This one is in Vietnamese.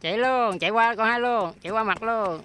chạy luôn chạy qua con hai luôn chạy qua mặt luôn.